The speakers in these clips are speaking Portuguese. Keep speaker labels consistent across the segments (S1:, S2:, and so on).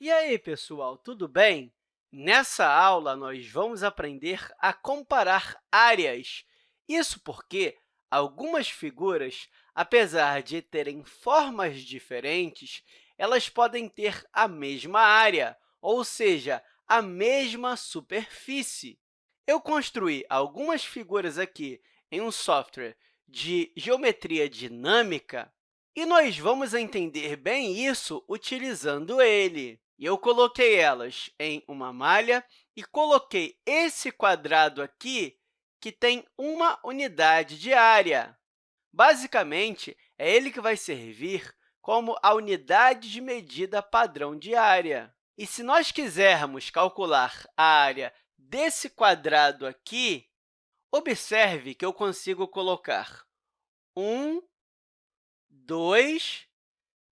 S1: E aí, pessoal, tudo bem? Nessa aula, nós vamos aprender a comparar áreas. Isso porque algumas figuras, apesar de terem formas diferentes, elas podem ter a mesma área, ou seja, a mesma superfície. Eu construí algumas figuras aqui em um software de geometria dinâmica e nós vamos entender bem isso utilizando ele. E eu coloquei elas em uma malha e coloquei esse quadrado aqui, que tem uma unidade de área. Basicamente, é ele que vai servir como a unidade de medida padrão de área. E se nós quisermos calcular a área desse quadrado aqui, observe que eu consigo colocar 1, 2,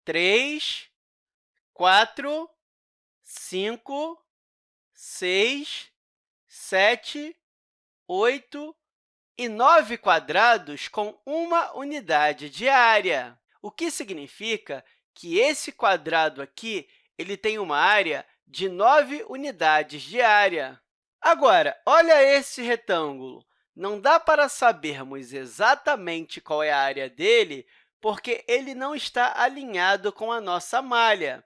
S1: 3, 4, cinco, seis, sete, oito e nove quadrados com uma unidade de área, o que significa que esse quadrado aqui ele tem uma área de nove unidades de área. Agora, olha esse retângulo. Não dá para sabermos exatamente qual é a área dele, porque ele não está alinhado com a nossa malha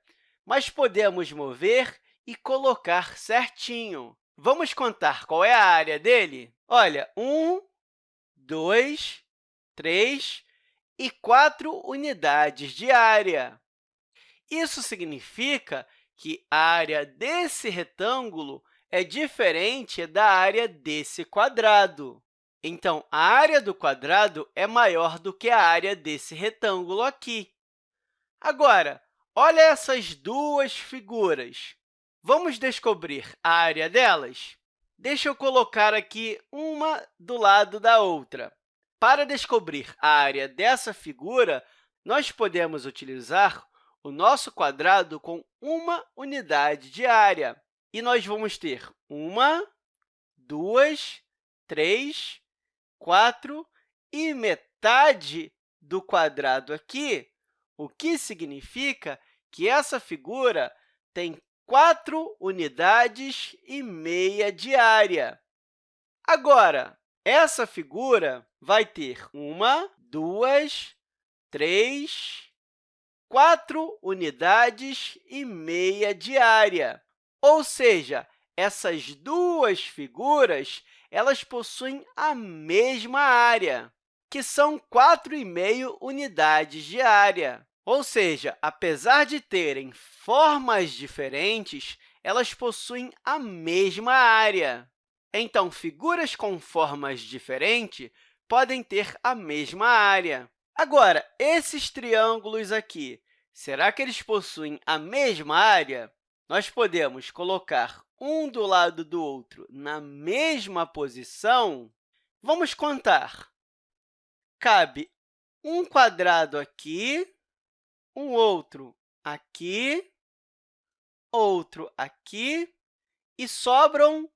S1: mas podemos mover e colocar certinho. Vamos contar qual é a área dele? Olha, 1, 2, 3 e 4 unidades de área. Isso significa que a área desse retângulo é diferente da área desse quadrado. Então, a área do quadrado é maior do que a área desse retângulo aqui. Agora, Olha essas duas figuras. Vamos descobrir a área delas? Deixa eu colocar aqui uma do lado da outra. Para descobrir a área dessa figura, nós podemos utilizar o nosso quadrado com uma unidade de área. E nós vamos ter uma, duas, três, quatro e metade do quadrado aqui, o que significa que essa figura tem 4 unidades e meia de área. Agora, essa figura vai ter uma, duas, três, quatro unidades e meia de área. Ou seja, essas duas figuras elas possuem a mesma área, que são 4,5 unidades de área. Ou seja, apesar de terem formas diferentes, elas possuem a mesma área. Então, figuras com formas diferentes podem ter a mesma área. Agora, esses triângulos aqui, será que eles possuem a mesma área? Nós podemos colocar um do lado do outro na mesma posição. Vamos contar. Cabe um quadrado aqui um outro aqui, outro aqui, e sobram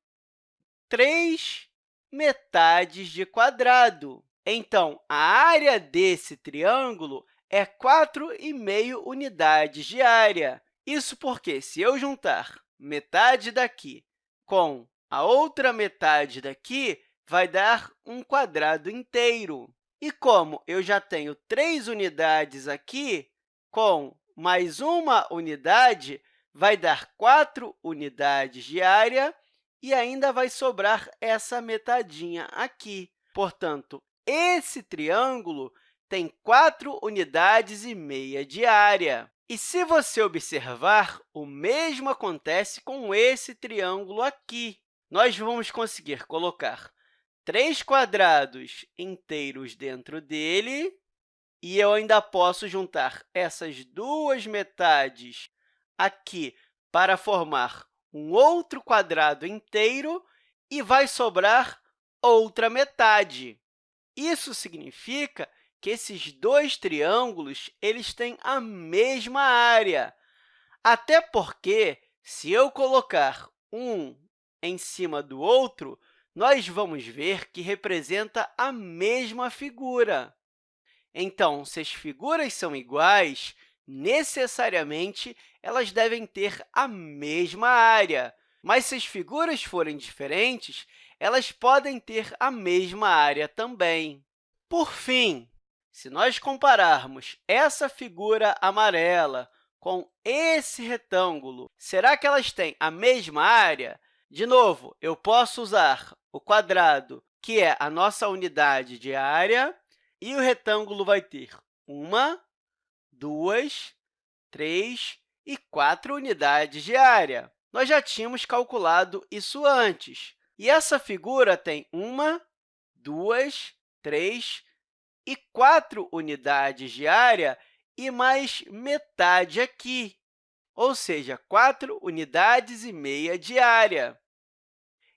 S1: três metades de quadrado. Então, a área desse triângulo é 4,5 unidades de área. Isso porque, se eu juntar metade daqui com a outra metade daqui, vai dar um quadrado inteiro. E como eu já tenho três unidades aqui, com mais uma unidade, vai dar 4 unidades de área e ainda vai sobrar essa metadinha aqui. Portanto, esse triângulo tem 4 unidades e meia de área. E se você observar, o mesmo acontece com esse triângulo aqui. Nós vamos conseguir colocar três quadrados inteiros dentro dele e eu ainda posso juntar essas duas metades aqui para formar um outro quadrado inteiro e vai sobrar outra metade. Isso significa que esses dois triângulos eles têm a mesma área, até porque, se eu colocar um em cima do outro, nós vamos ver que representa a mesma figura. Então, se as figuras são iguais, necessariamente elas devem ter a mesma área. Mas se as figuras forem diferentes, elas podem ter a mesma área também. Por fim, se nós compararmos essa figura amarela com esse retângulo, será que elas têm a mesma área? De novo, eu posso usar o quadrado, que é a nossa unidade de área, e o retângulo vai ter uma, duas, três e quatro unidades de área. Nós já tínhamos calculado isso antes. E essa figura tem uma, duas, três e quatro unidades de área e mais metade aqui, ou seja, 4 unidades e meia de área.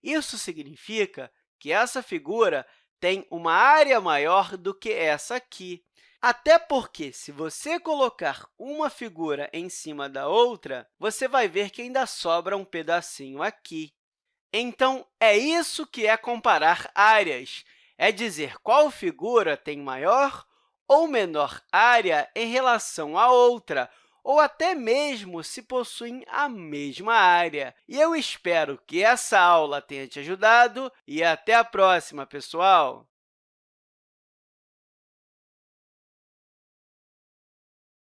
S1: Isso significa que essa figura tem uma área maior do que essa aqui. Até porque, se você colocar uma figura em cima da outra, você vai ver que ainda sobra um pedacinho aqui. Então, é isso que é comparar áreas, é dizer qual figura tem maior ou menor área em relação à outra, ou até mesmo se possuem a mesma área. E eu espero que essa aula tenha te ajudado e até a próxima, pessoal!